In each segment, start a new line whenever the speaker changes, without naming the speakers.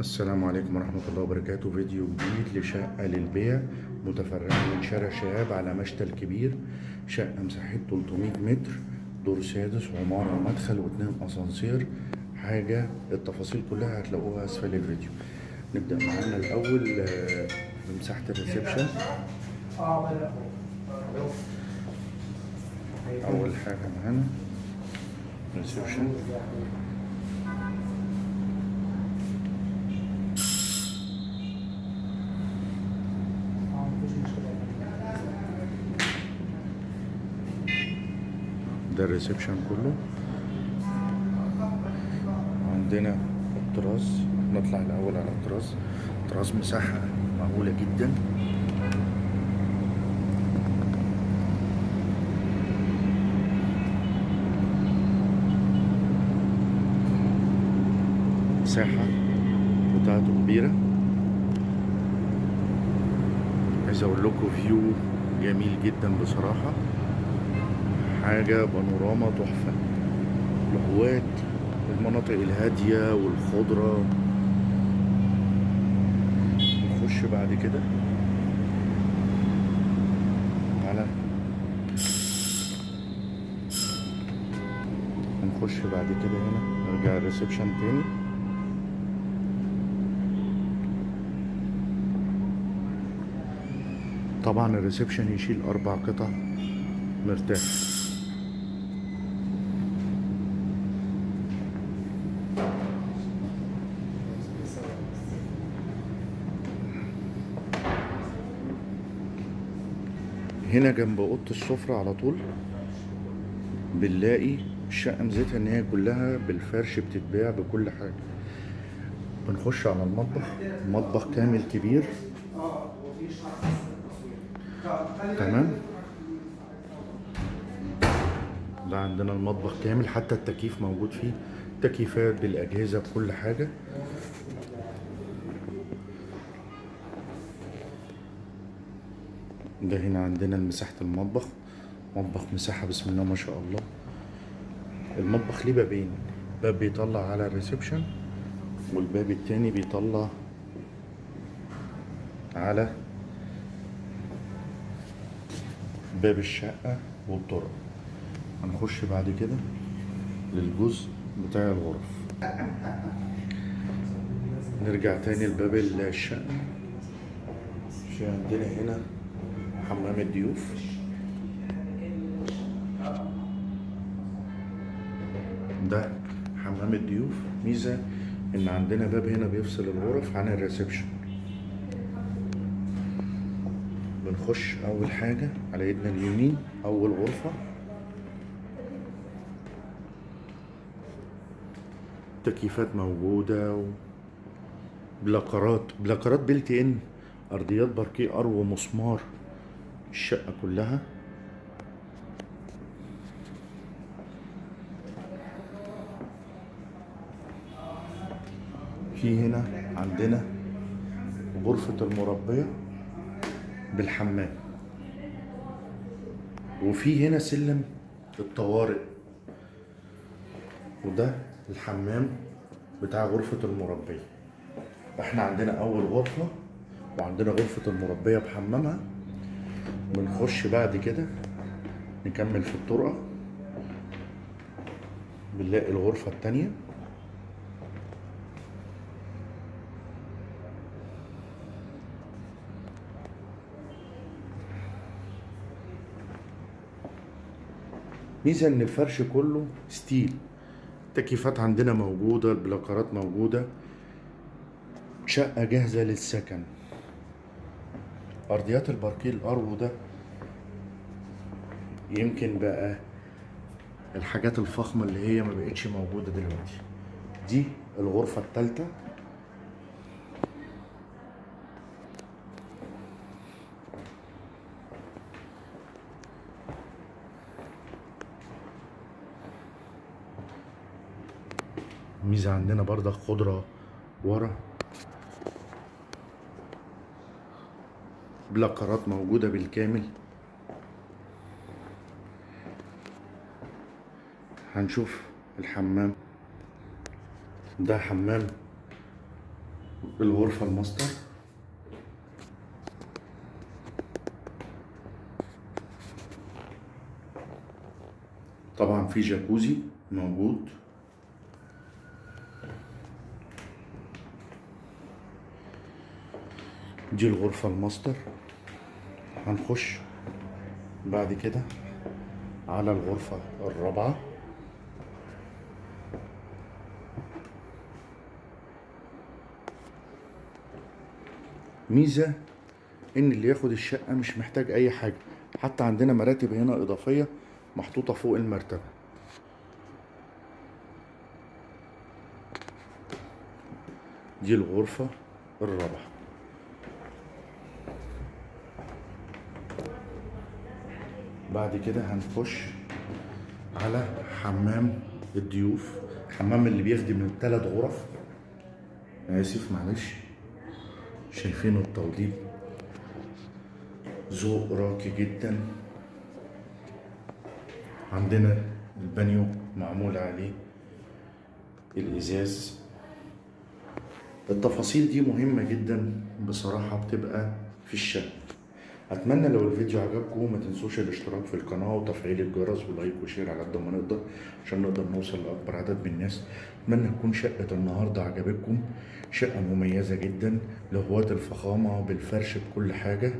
السلام عليكم ورحمة الله وبركاته. فيديو جديد لشقة للبيع متفرعة من شارع شهاب على مشتل كبير شقة مساحتها 300 متر دور سادس وعمارة ومدخل واتنين أسانسير. حاجة التفاصيل كلها هتلاقوها أسفل الفيديو. نبدأ معانا الأول آه، بمساحة الريسبشن. أول حاجة معانا reception. ده ال reception كله. عندنا ال terrace نطلع الأول على ال terrace. ال terrace مساحة معقولة جدا. مساحة بتاعته كبيرة. عايز أقول لكم فيو جميل جدا بصراحة. حاجة بانوراما تحفة. الهوات المناطق الهادية والخضرة. نخش بعد كده. على هنخش بعد كده هنا. نرجع ال reception تاني. طبعا ال reception يشيل أربع قطع. مرتاح. هنا جنب أوضة السفرة على طول بنلاقي الشقه ميزتها إن هي كلها بالفرش بتتباع بكل حاجة. بنخش على المطبخ مطبخ كامل كبير. تمام؟ ده عندنا المطبخ كامل حتى التكييف موجود فيه تكييفات بالأجهزة بكل حاجة. ده هنا عندنا مساحة المطبخ. مطبخ مساحة بسم الله ما شاء الله. المطبخ ليه بابين. باب بيطلع على الريسبشن والباب التاني بيطلع على باب الشقة والطرق. هنخش بعد كده للجزء بتاع الغرف. نرجع تاني لباب الشقة. عندنا هنا حمام الضيوف ده حمام الضيوف ميزة إن عندنا باب هنا بيفصل الغرف عن الريسبشن. بنخش أول حاجة على ايدنا اليمين أول غرفة. تكييفات موجودة. بلاكرات بلاكرات built in أرضيات باركيه ارو مسمار. الشقة كلها. في هنا عندنا غرفة المربية بالحمام. وفي هنا سلم الطوارئ. وده الحمام بتاع غرفة المربية. إحنا عندنا أول غرفة وعندنا غرفة المربية بحمامها. بنخش بعد كده نكمل في الطرقة بنلاقي الغرفة التانية. ميزة إن الفرش كله style. التكييفات عندنا موجودة البلاكارات موجودة. شقة جاهزة للسكن. أرضيات الباركيه الارو ده يمكن بقى الحاجات الفخمة اللي هي ما بقتش موجودة دلوقتي. دي الغرفة التالتة. ميزة عندنا برضك خضرة ورا. بلاكرات موجودة بالكامل. هنشوف الحمام. ده حمام الغرفة الماستر. طبعا في جاكوزي موجود. دي الغرفة الماستر. هنخش بعد كده على الغرفة الرابعة. ميزة إن اللي ياخد الشقة مش محتاج أي حاجة حتى عندنا مراتب هنا إضافية محطوطة فوق المرتبة. دي الغرفة الرابعة. بعد كده هنخش على حمام الضيوف. الحمام اللي بيخدم من ثلاث غرف. آسف معلش. شايفينه التوضيب. ذوق راقي جدا. عندنا البانيو معمول عليه. الإزاز. التفاصيل دي مهمة جدا بصراحة بتبقى في الشقة أتمنى لو الفيديو عجبكم ما تنسوش الاشتراك في القناة وتفعيل الجرس و like و share على قد ما نقدر عشان نقدر نوصل لأكبر عدد من الناس. أتمنى تكون شقة النهاردة عجبتكم. شقة مميزة جدا لهواة الفخامة بالفرش بكل حاجة.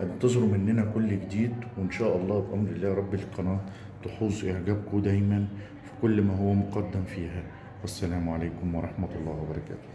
انتظروا مننا كل جديد وإن شاء الله بأمر الله رب القناة تحوز إعجابكم دايما في كل ما هو مقدم فيها. والسلام عليكم ورحمة الله وبركاته.